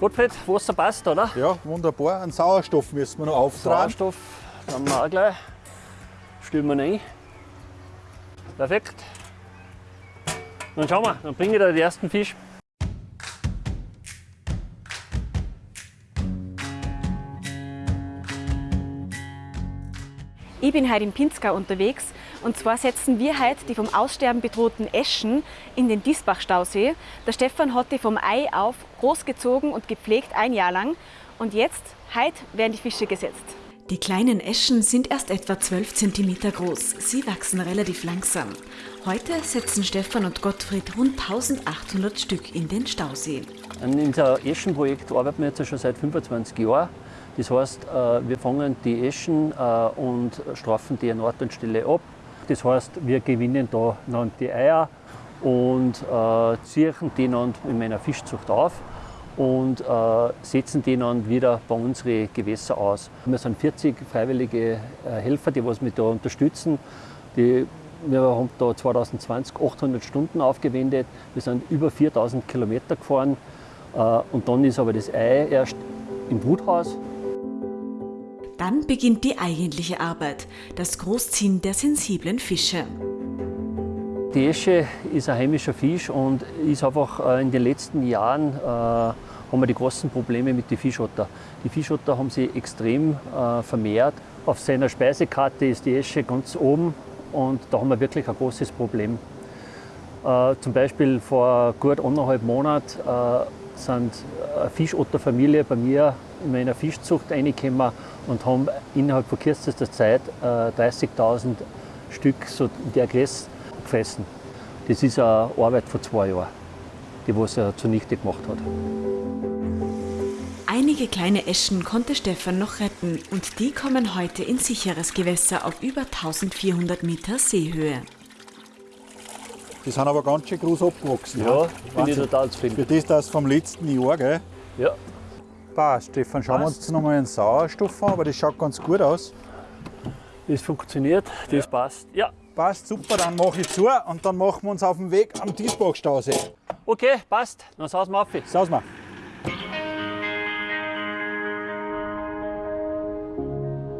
Gottfried, Wasser passt, oder? Ja, wunderbar. Einen Sauerstoff müssen wir noch auftragen. Sauerstoff haben wir auch gleich. Stellen wir rein. Perfekt. Dann schauen wir, dann bringe ich dir den ersten Fisch. Ich bin heute im Pinzgau unterwegs und zwar setzen wir heute die vom Aussterben bedrohten Eschen in den Diesbach-Stausee. Der Stefan hat die vom Ei auf großgezogen und gepflegt ein Jahr lang und jetzt, heute, werden die Fische gesetzt. Die kleinen Eschen sind erst etwa 12 cm groß. Sie wachsen relativ langsam. Heute setzen Stefan und Gottfried rund 1800 Stück in den Stausee. An unser Eschenprojekt arbeiten wir jetzt schon seit 25 Jahren. Das heißt, äh, wir fangen die Eschen äh, und strafen die an Ort und Stelle ab. Das heißt, wir gewinnen da dann die Eier und äh, ziehen die dann in meiner Fischzucht auf und setzen die dann wieder bei unseren Gewässer aus. Wir sind 40 freiwillige Helfer, die was mich da unterstützen. Die wir haben da 2020 800 Stunden aufgewendet. Wir sind über 4000 Kilometer gefahren. Und dann ist aber das Ei erst im Bruthaus dann beginnt die eigentliche Arbeit, das Großziehen der sensiblen Fische. Die Esche ist ein heimischer Fisch und ist einfach äh, in den letzten Jahren äh, haben wir die großen Probleme mit den Fischotter. Die Fischotter haben sich extrem äh, vermehrt. Auf seiner Speisekarte ist die Esche ganz oben und da haben wir wirklich ein großes Problem. Äh, zum Beispiel vor gut anderthalb Monaten äh, sind eine Fischotterfamilie bei mir in meiner Fischzucht reingekommen und haben innerhalb von kürzester Zeit äh, 30.000 Stück so in der Größe gefressen. Das ist eine Arbeit von zwei Jahren, die was er zunichte gemacht hat. Einige kleine Eschen konnte Stefan noch retten und die kommen heute in sicheres Gewässer auf über 1400 Meter Seehöhe. Die sind aber ganz schön groß abgewachsen. Ja, bin ich total zufrieden. Für das, das vom letzten Jahr, gell? Ja. Passt, Stefan. Schauen Passt. wir uns noch mal einen Sauerstoff an, aber das schaut ganz gut aus. Das funktioniert, das ja. passt. Ja. Passt, super, dann mache ich zu und dann machen wir uns auf den Weg am Diesbachstausee. Okay, passt. Dann sausen wir auf. Sausen wir.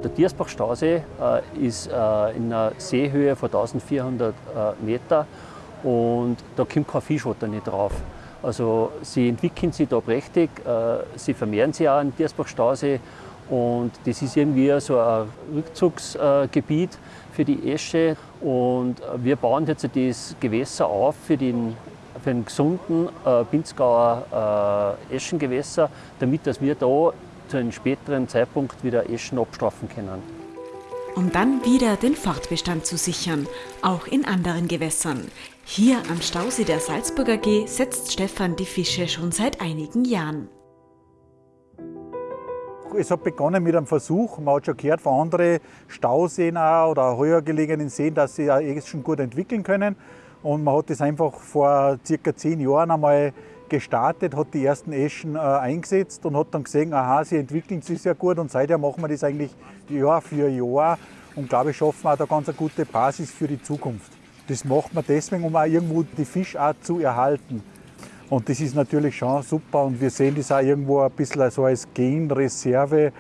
Der Diersbachstausee äh, ist äh, in einer Seehöhe von 1400 äh, Meter und da kommt kein Fischotter nicht drauf. Also sie entwickeln sich da prächtig, äh, sie vermehren sich auch im Diersbachstausee und das ist irgendwie so ein Rückzugsgebiet für die Esche und wir bauen jetzt das Gewässer auf für den, für den gesunden äh, Pinzgauer äh, Eschengewässer, damit dass wir da zu einem späteren Zeitpunkt wieder Eschen abstrafen können. Um dann wieder den Fortbestand zu sichern, auch in anderen Gewässern. Hier am Stausee der Salzburger G setzt Stefan die Fische schon seit einigen Jahren. Es hat begonnen mit einem Versuch. Man hat schon gehört von anderen Stauseen oder höher gelegenen Seen, dass sie auch schon gut entwickeln können. Und man hat das einfach vor circa zehn Jahren einmal gestartet, hat die ersten Eschen äh, eingesetzt und hat dann gesehen, aha, sie entwickeln sich sehr gut und seither machen wir das eigentlich Jahr für Jahr und glaube ich, schaffen wir auch da ganz eine gute Basis für die Zukunft. Das macht man deswegen, um auch irgendwo die Fischart zu erhalten. Und das ist natürlich schon super und wir sehen das auch irgendwo ein bisschen so als Genreserve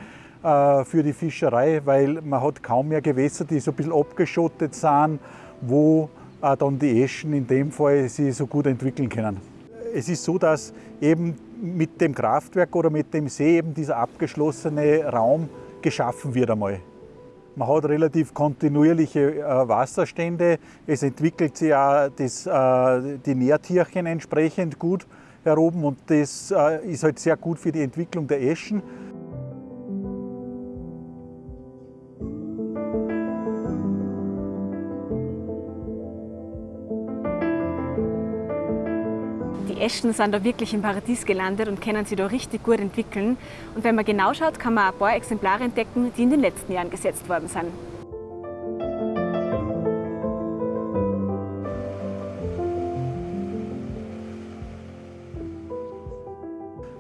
äh, für die Fischerei, weil man hat kaum mehr Gewässer, die so ein bisschen abgeschottet sind, wo äh, dann die Eschen in dem Fall sich so gut entwickeln können. Es ist so, dass eben mit dem Kraftwerk oder mit dem See eben dieser abgeschlossene Raum geschaffen wird einmal. Man hat relativ kontinuierliche äh, Wasserstände. Es entwickelt sich auch das, äh, die Nährtierchen entsprechend gut heroben und das äh, ist halt sehr gut für die Entwicklung der Eschen. Die Eschen sind da wirklich im Paradies gelandet und können sich da richtig gut entwickeln. Und wenn man genau schaut, kann man ein paar Exemplare entdecken, die in den letzten Jahren gesetzt worden sind.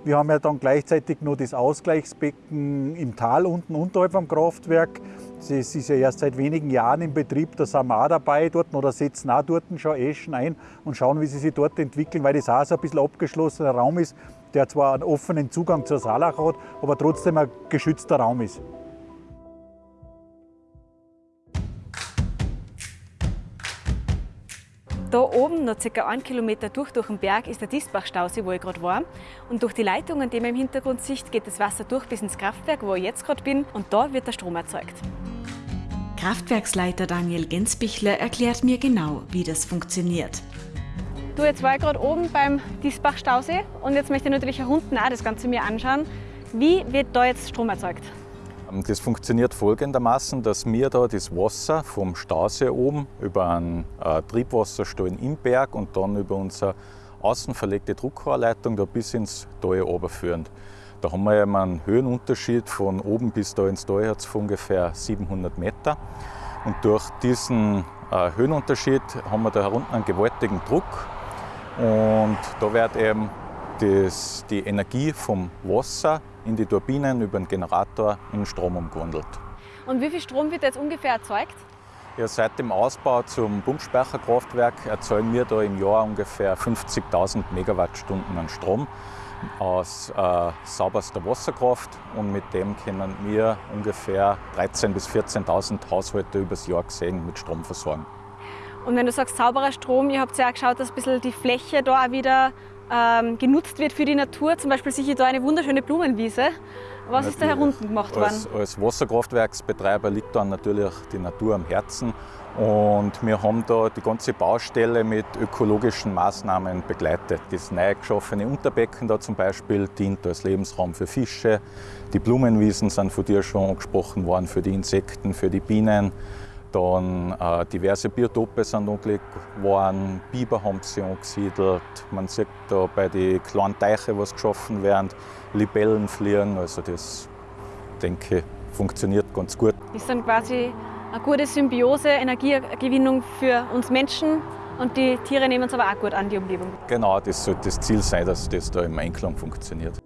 Wir haben ja dann gleichzeitig noch das Ausgleichsbecken im Tal unten unterhalb vom Kraftwerk. Das ist ja erst seit wenigen Jahren in Betrieb, da sind wir auch dabei dort oder setzen auch dort schon Eschen ein und schauen, wie sie sich dort entwickeln, weil das auch so ein bisschen abgeschlossener Raum ist. der zwar einen offenen Zugang zur Saalach hat, aber trotzdem ein geschützter Raum ist. Da oben, noch ca. einen Kilometer durch, durch den Berg, ist der Disbach-Stausee, wo ich gerade war. Und durch die Leitungen, die man im Hintergrund sieht, geht das Wasser durch bis ins Kraftwerk, wo ich jetzt gerade bin. Und da wird der Strom erzeugt. Kraftwerksleiter Daniel Gensbichler erklärt mir genau, wie das funktioniert. Du, jetzt war ich gerade oben beim Disbach-Stausee und jetzt möchte ich natürlich hier unten auch das Ganze mir anschauen. Wie wird da jetzt Strom erzeugt? Ähm, das funktioniert folgendermaßen, dass wir da das Wasser vom Stausee oben über einen äh, Triebwasserstollen im Berg und dann über unsere außen verlegte Druckrohrleitung da bis ins Tal runterführen. Da haben wir einen Höhenunterschied von oben bis da ins Tal von ungefähr 700 Meter. Und durch diesen äh, Höhenunterschied haben wir da unten einen gewaltigen Druck. Und da wird eben das, die Energie vom Wasser in die Turbinen über den Generator in Strom umgewandelt. Und wie viel Strom wird jetzt ungefähr erzeugt? Ja, seit dem Ausbau zum Pumpspeicherkraftwerk erzeugen wir da im Jahr ungefähr 50.000 Megawattstunden an Strom aus äh, sauberster Wasserkraft und mit dem können wir ungefähr 13.000 bis 14.000 Haushalte übers Jahr gesehen mit Strom versorgen. Und wenn du sagst sauberer Strom, ihr habt ja auch geschaut, dass ein bisschen die Fläche da auch wieder ähm, genutzt wird für die Natur. Zum Beispiel sehe ich da eine wunderschöne Blumenwiese. Was ist da herunten gemacht worden? Als, als Wasserkraftwerksbetreiber liegt dann natürlich die Natur am Herzen. Und wir haben da die ganze Baustelle mit ökologischen Maßnahmen begleitet. Das neu geschaffene Unterbecken da zum Beispiel dient als Lebensraum für Fische. Die Blumenwiesen sind von dir schon angesprochen worden für die Insekten, für die Bienen. Dann äh, diverse Biotope sind angelegt worden, Biber haben sich angesiedelt. Man sieht da bei den kleinen Teichen, was geschaffen werden, Libellen fliegen. Also das, denke funktioniert ganz gut. Das dann quasi eine gute Symbiose, Energiegewinnung für uns Menschen und die Tiere nehmen es aber auch gut an, die Umgebung. Genau, das sollte das Ziel sein, dass das da im Einklang funktioniert.